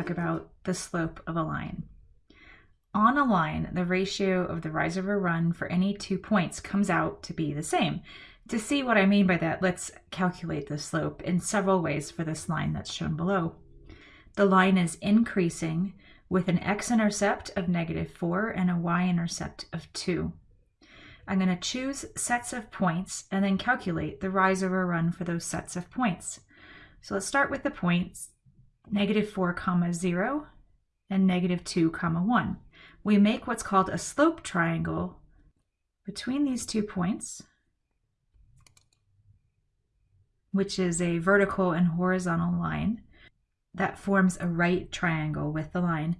talk about the slope of a line. On a line, the ratio of the rise over run for any two points comes out to be the same. To see what I mean by that, let's calculate the slope in several ways for this line that's shown below. The line is increasing with an x-intercept of negative 4 and a y-intercept of 2. I'm going to choose sets of points and then calculate the rise over run for those sets of points. So let's start with the points negative 4 comma 0 and negative 2 comma 1. We make what's called a slope triangle between these two points, which is a vertical and horizontal line that forms a right triangle with the line,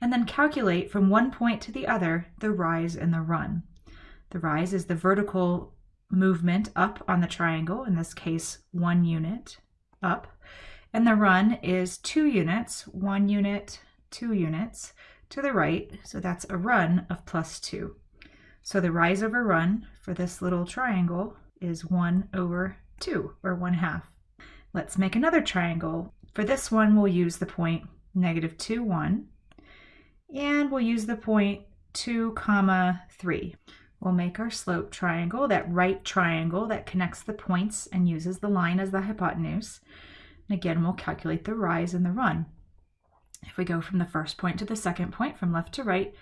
and then calculate from one point to the other the rise and the run. The rise is the vertical movement up on the triangle, in this case one unit up, and the run is two units, one unit, two units to the right, so that's a run of plus two. So the rise over run for this little triangle is 1 over 2, or 1 half. Let's make another triangle. For this one, we'll use the point negative 2, 1, and we'll use the point 2, comma 3. We'll make our slope triangle, that right triangle that connects the points and uses the line as the hypotenuse. And again, we'll calculate the rise and the run. If we go from the first point to the second point from left to right,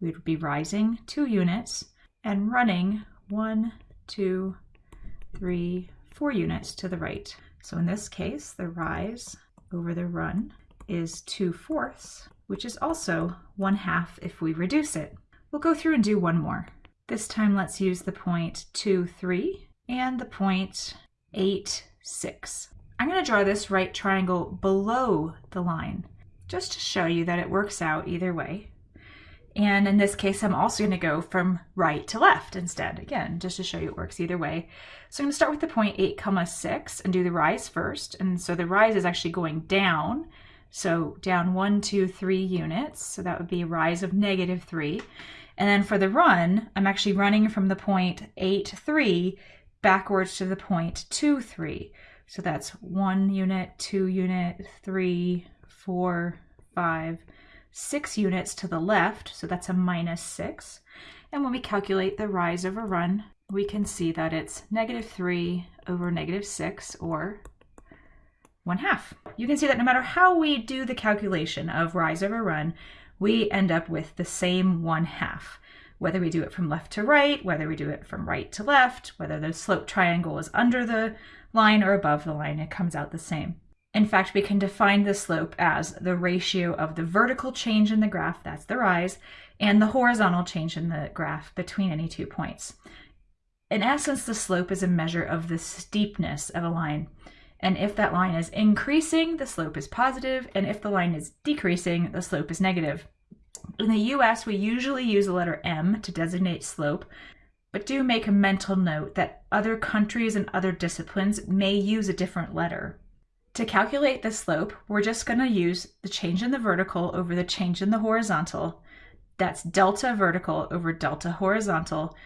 we would be rising two units and running one, two, three, four units to the right. So in this case, the rise over the run is 2 fourths, which is also 1 half if we reduce it. We'll go through and do one more. This time let's use the point 2, 3 and the point 8, 6. I'm going to draw this right triangle below the line just to show you that it works out either way. And in this case, I'm also going to go from right to left instead, again, just to show you it works either way. So I'm going to start with the point 8 comma 6 and do the rise first. And so the rise is actually going down. So down one, two, three units. So that would be a rise of negative 3. And then for the run, I'm actually running from the point 8, 3 backwards to the point 2, 3. So that's one unit, two unit, three, four, five, six units to the left, so that's a minus six. And when we calculate the rise over run, we can see that it's negative three over negative six, or one half. You can see that no matter how we do the calculation of rise over run, we end up with the same one half. Whether we do it from left to right, whether we do it from right to left, whether the slope triangle is under the line or above the line, it comes out the same. In fact, we can define the slope as the ratio of the vertical change in the graph, that's the rise, and the horizontal change in the graph between any two points. In essence, the slope is a measure of the steepness of a line. And if that line is increasing, the slope is positive, and if the line is decreasing, the slope is negative. In the US, we usually use the letter M to designate slope, but do make a mental note that other countries and other disciplines may use a different letter. To calculate the slope, we're just going to use the change in the vertical over the change in the horizontal. That's delta vertical over delta horizontal,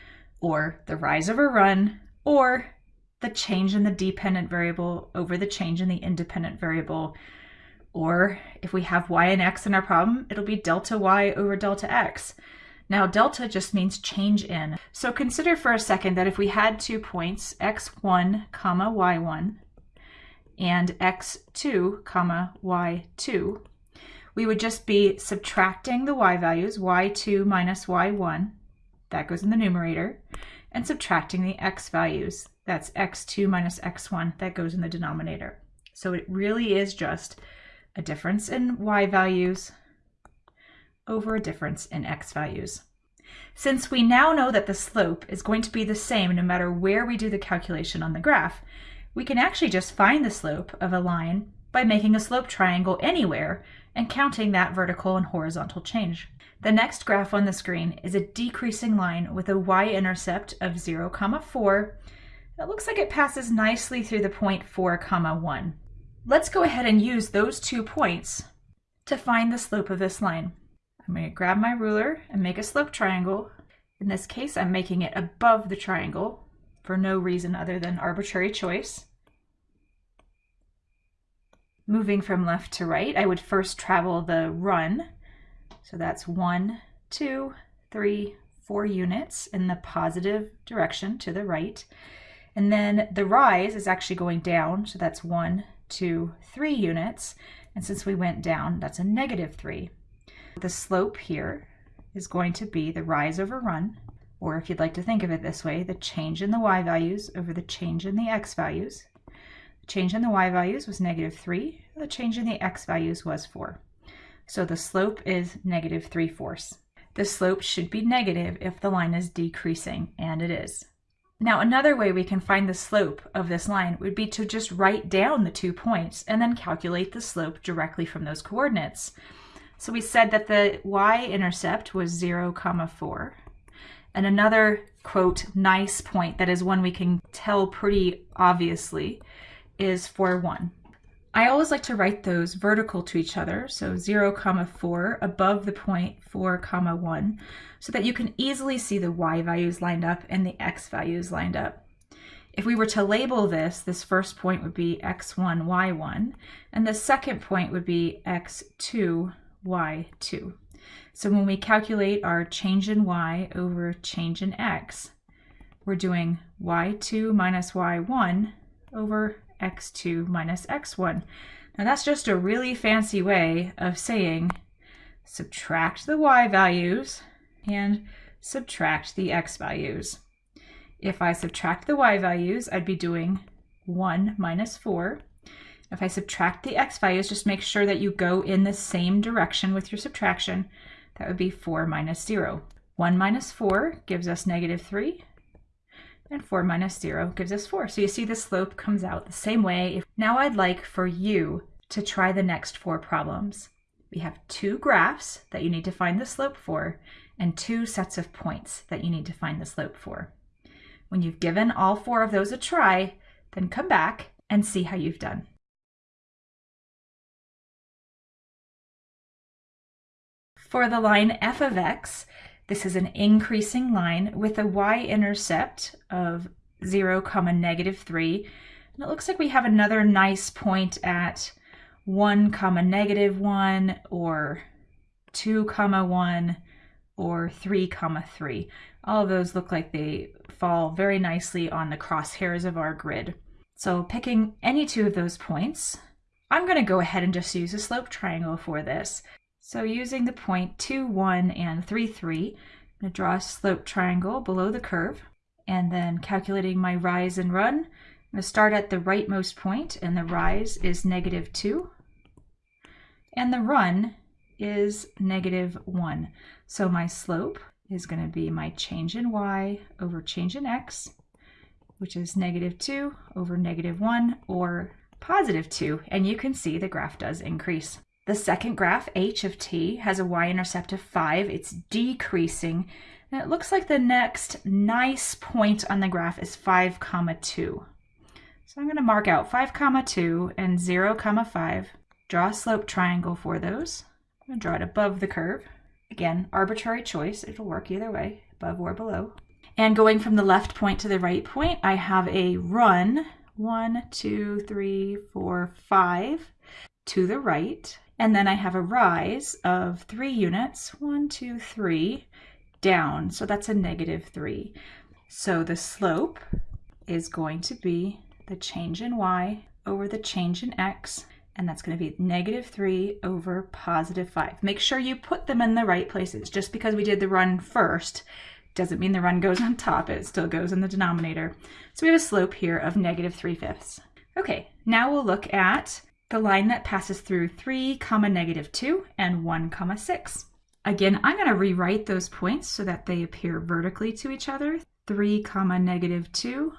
or the rise over run, or the change in the dependent variable over the change in the independent variable. Or if we have y and x in our problem, it'll be delta y over delta x. Now delta just means change in. So consider for a second that if we had two points, x1 comma y1, and x2 comma y2, we would just be subtracting the y values, y2 minus y1, that goes in the numerator, and subtracting the x values, that's x2 minus x1, that goes in the denominator. So it really is just a difference in y values over a difference in x values. Since we now know that the slope is going to be the same no matter where we do the calculation on the graph, we can actually just find the slope of a line by making a slope triangle anywhere and counting that vertical and horizontal change. The next graph on the screen is a decreasing line with a y-intercept of 0, comma 4. It looks like it passes nicely through the point 4, comma 1. Let's go ahead and use those two points to find the slope of this line. I'm going to grab my ruler and make a slope triangle. In this case, I'm making it above the triangle for no reason other than arbitrary choice. moving from left to right, I would first travel the run. So that's one, two, three, four units in the positive direction to the right. And then the rise is actually going down. So that's one, two, three units. And since we went down, that's a negative three. The slope here is going to be the rise over run, or if you'd like to think of it this way, the change in the y values over the change in the x values. The change in the y values was negative 3, the change in the x values was 4. So the slope is negative 3 fourths. The slope should be negative if the line is decreasing, and it is. Now another way we can find the slope of this line would be to just write down the two points and then calculate the slope directly from those coordinates. So we said that the y-intercept was 0, comma 4. And another, quote, nice point that is one we can tell pretty obviously is 4, 1. I always like to write those vertical to each other, so 0, comma 4 above the point 4, comma 1, so that you can easily see the y values lined up and the x values lined up. If we were to label this, this first point would be x1, y1, and the second point would be x2, y2. So when we calculate our change in y over change in x, we're doing y2 minus y1 over x2 minus x1. Now that's just a really fancy way of saying subtract the y values and subtract the x values. If I subtract the y values, I'd be doing 1 minus 4. If I subtract the x values, just make sure that you go in the same direction with your subtraction. That would be 4 minus 0. 1 minus 4 gives us negative 3, and 4 minus 0 gives us 4. So you see the slope comes out the same way. Now I'd like for you to try the next four problems. We have two graphs that you need to find the slope for, and two sets of points that you need to find the slope for. When you've given all four of those a try, then come back and see how you've done. For the line f of x, this is an increasing line with a y-intercept of 0, comma negative 3. And it looks like we have another nice point at 1, comma negative 1, or 2, comma 1, or 3, comma 3. All of those look like they fall very nicely on the crosshairs of our grid. So picking any two of those points, I'm going to go ahead and just use a slope triangle for this. So using the point 2, 1, and 3, 3, I'm going to draw a slope triangle below the curve. And then calculating my rise and run, I'm going to start at the rightmost point, and the rise is negative 2. And the run is negative 1. So my slope is going to be my change in y over change in x, which is negative 2 over negative 1, or positive 2. And you can see the graph does increase. The second graph, h of t, has a y-intercept of 5. It's decreasing. And it looks like the next nice point on the graph is 5 comma 2. So I'm going to mark out 5 comma 2 and 0 comma 5. Draw a slope triangle for those. I'm going to draw it above the curve. Again, arbitrary choice. It'll work either way, above or below. And going from the left point to the right point, I have a run, one, two, three, four, five, to the right. And then I have a rise of three units, one, two, three, down. So that's a negative three. So the slope is going to be the change in y over the change in x, and that's going to be negative 3 over positive 5. Make sure you put them in the right places. Just because we did the run first doesn't mean the run goes on top. It still goes in the denominator. So we have a slope here of negative 3 fifths. Okay, now we'll look at the line that passes through 3 comma negative 2 and 1 comma 6. Again, I'm going to rewrite those points so that they appear vertically to each other. 3 comma negative 2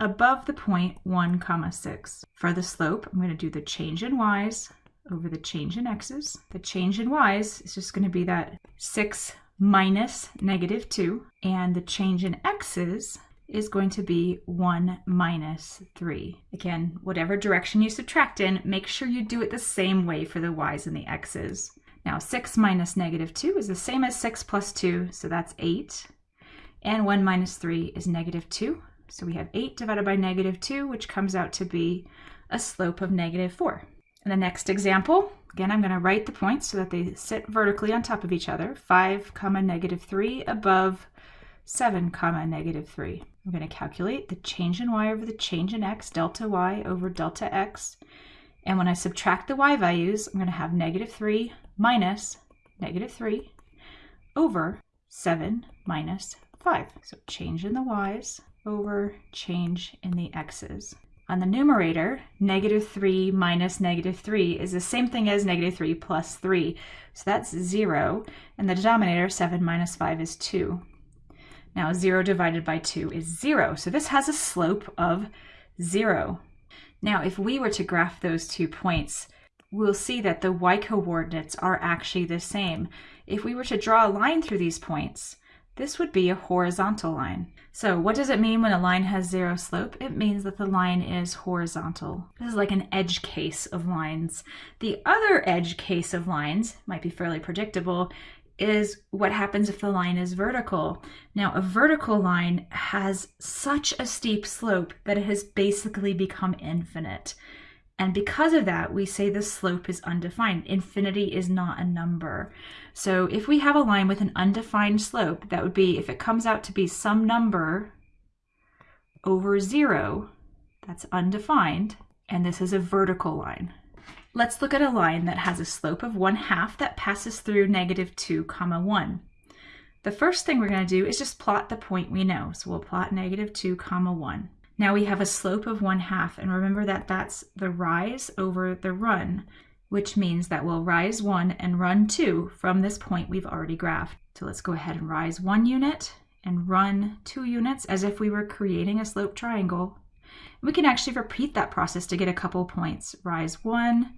above the point 1 comma 6. For the slope, I'm going to do the change in y's over the change in x's. The change in y's is just going to be that 6 minus negative 2, and the change in x's is going to be 1 minus 3. Again, whatever direction you subtract in, make sure you do it the same way for the y's and the x's. Now 6 minus negative 2 is the same as 6 plus 2, so that's 8. And 1 minus 3 is negative 2. So we have 8 divided by negative 2, which comes out to be a slope of negative 4. In the next example, again, I'm going to write the points so that they sit vertically on top of each other. 5 comma negative 3 above 7 comma negative 3. I'm going to calculate the change in y over the change in x, delta y over delta x. And when I subtract the y values, I'm going to have negative 3 minus negative 3 over 7 minus 5. So change in the y's over change in the x's. On the numerator, negative 3 minus negative 3 is the same thing as negative 3 plus 3. So that's 0. And the denominator, 7 minus 5, is 2. Now 0 divided by 2 is 0. So this has a slope of 0. Now if we were to graph those two points, we'll see that the y-coordinates are actually the same. If we were to draw a line through these points, this would be a horizontal line. So what does it mean when a line has zero slope? It means that the line is horizontal. This is like an edge case of lines. The other edge case of lines, might be fairly predictable, is what happens if the line is vertical. Now, a vertical line has such a steep slope that it has basically become infinite. And because of that, we say the slope is undefined. Infinity is not a number. So if we have a line with an undefined slope, that would be if it comes out to be some number over zero, that's undefined, and this is a vertical line. Let's look at a line that has a slope of 1 half that passes through negative 2 comma 1. The first thing we're going to do is just plot the point we know. So we'll plot negative 2 comma 1. Now we have a slope of 1 half, and remember that that's the rise over the run, which means that we'll rise 1 and run 2 from this point we've already graphed. So let's go ahead and rise 1 unit and run 2 units as if we were creating a slope triangle. We can actually repeat that process to get a couple points. Rise 1,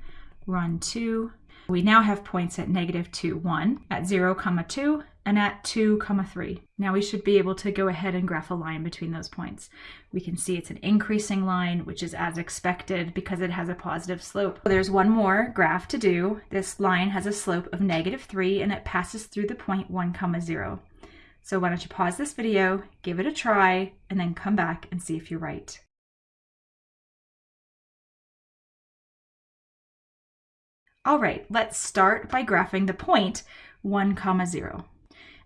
run 2. We now have points at negative 2, 1, at 0, comma 2, and at 2 comma 3. Now we should be able to go ahead and graph a line between those points. We can see it's an increasing line, which is as expected because it has a positive slope. There's one more graph to do. This line has a slope of negative 3 and it passes through the point 1 comma 0. So why don't you pause this video, give it a try, and then come back and see if you're right. All right, let's start by graphing the point 1 comma 0.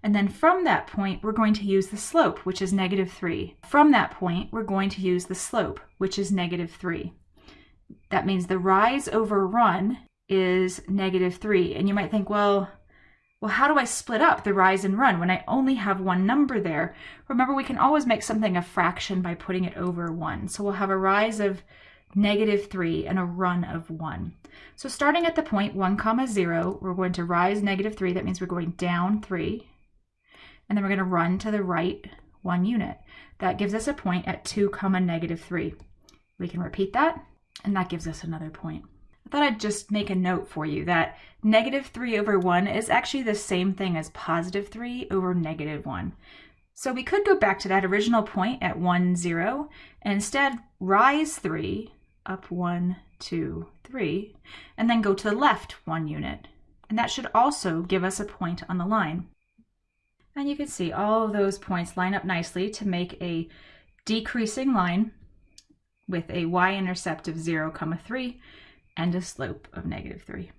And then from that point, we're going to use the slope, which is negative 3. From that point, we're going to use the slope, which is negative 3. That means the rise over run is negative 3. And you might think, well, well, how do I split up the rise and run when I only have one number there? Remember, we can always make something a fraction by putting it over 1. So we'll have a rise of negative 3 and a run of 1. So starting at the point 1 comma 0, we're going to rise negative 3. That means we're going down 3 and then we're going to run to the right one unit. That gives us a point at 2 comma negative 3. We can repeat that, and that gives us another point. I thought I'd just make a note for you that negative 3 over 1 is actually the same thing as positive 3 over negative 1. So we could go back to that original point at 1, 0, and instead rise 3, up one, two, three, and then go to the left one unit. And that should also give us a point on the line. And you can see all of those points line up nicely to make a decreasing line with a y-intercept of 0, comma 3 and a slope of negative 3.